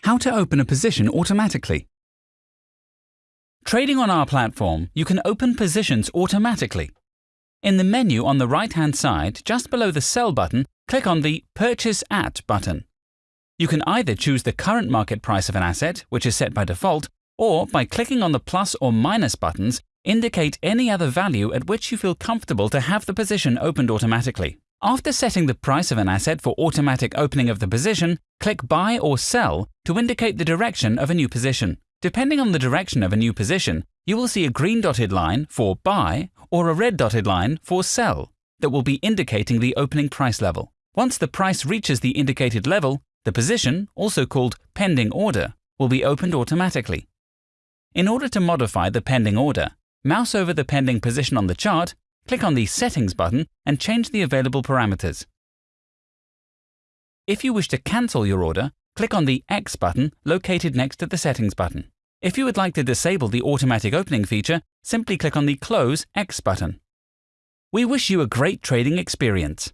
How to open a position automatically. Trading on our platform, you can open positions automatically. In the menu on the right-hand side, just below the Sell button, click on the Purchase At button. You can either choose the current market price of an asset, which is set by default, or by clicking on the plus or minus buttons, indicate any other value at which you feel comfortable to have the position opened automatically. After setting the price of an asset for automatic opening of the position, click Buy or Sell to indicate the direction of a new position. Depending on the direction of a new position, you will see a green dotted line for Buy or a red dotted line for Sell that will be indicating the opening price level. Once the price reaches the indicated level, the position, also called Pending Order, will be opened automatically. In order to modify the pending order, mouse over the pending position on the chart Click on the Settings button and change the available parameters. If you wish to cancel your order, click on the X button located next to the Settings button. If you would like to disable the automatic opening feature, simply click on the Close X button. We wish you a great trading experience.